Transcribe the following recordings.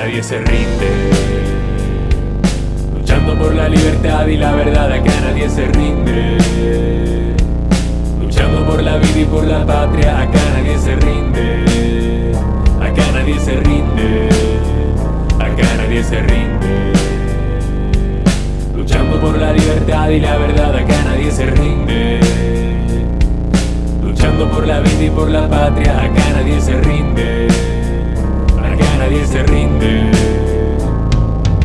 nadie se rinde. Luchando por la libertad y la verdad, acá nadie se rinde. Luchando por la vida y por la patria, acá nadie se rinde. Acá nadie se rinde. Acá nadie se rinde. Luchando por la libertad y la verdad, acá nadie se rinde. Luchando por la vida y por la patria, acá nadie se rinde. Nadie se rinde.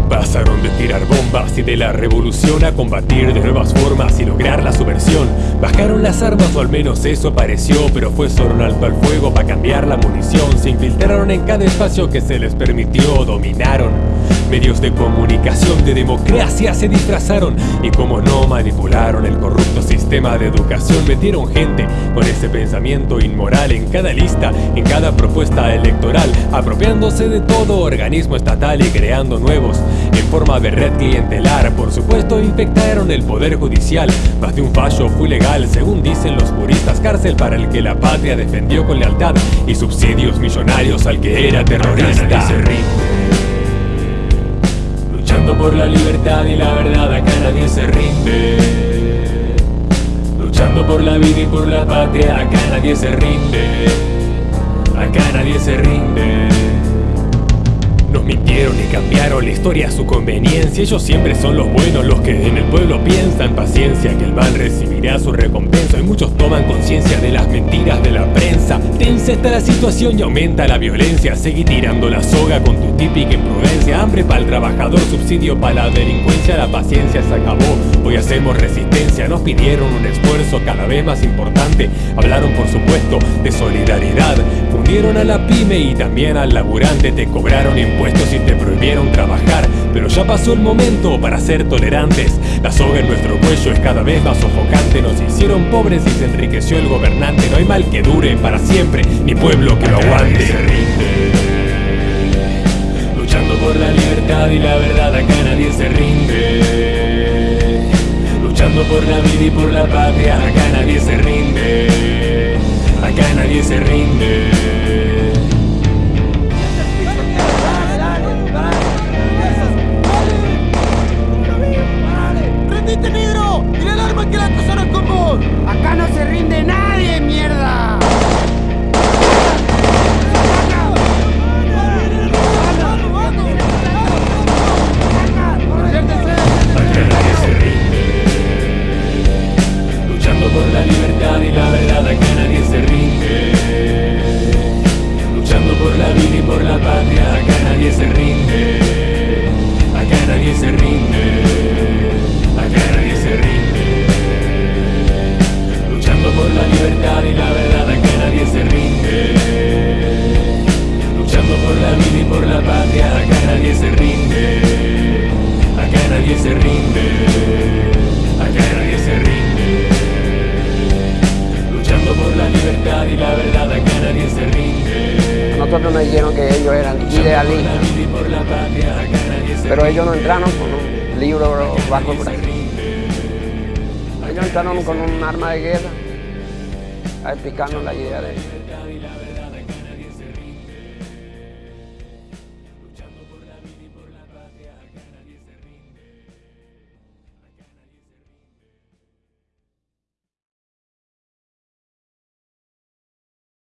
Pasaron de tirar bombas y de la revolución a combatir de nuevas formas y lograr la subversión. Bajaron las armas o al menos eso pareció, pero fue solo un alto al fuego para cambiar la munición. Se infiltraron en cada espacio que se les permitió, dominaron. Medios de comunicación de democracia se disfrazaron y como no manipularon el corrupto sistema de educación, metieron gente con ese pensamiento inmoral en cada lista, en cada propuesta electoral, apropiándose de todo organismo estatal y creando nuevos en forma de red clientelar. Por supuesto, infectaron el poder judicial. Más de un fallo fue legal, según dicen los puristas. Cárcel para el que la patria defendió con lealtad y subsidios millonarios al que era terrorista. Luchando por la libertad y la verdad, acá nadie se rinde. Luchando por la vida y por la patria, acá nadie se rinde. Cambiaron la historia a su conveniencia. Ellos siempre son los buenos, los que en el pueblo piensan. Paciencia, que el mal recibirá su recompensa. Y muchos toman conciencia de las mentiras de la prensa. Tensa está la situación y aumenta la violencia. Seguí tirando la soga con tu típica imprudencia. Hambre para el trabajador, subsidio para la delincuencia. La paciencia se acabó. Hoy hacemos resistencia. Nos pidieron un esfuerzo cada vez más importante. Hablaron, por supuesto, de solidaridad. Fundieron a la pyme y también al laburante. Te cobraron impuestos y te prohibieron trabajar Pero ya pasó el momento para ser tolerantes La soga en nuestro cuello es cada vez más sofocante Nos hicieron pobres y se enriqueció el gobernante No hay mal que dure para siempre, ni pueblo que lo aguante por la vida y por la patria. Acá nadie se rinde Acá nadie se rinde la libertad y la verdad acá nadie se rinde. Luchando por la vida y por la patria acá nadie se rinde la libertad y la verdad acá nadie se rinde A nosotros nos dijeron que ellos eran idealistas, pero ellos no entraron con un libro bajo el brazo. Ellos entraron con un arma de guerra a explicarnos la idea de ellos.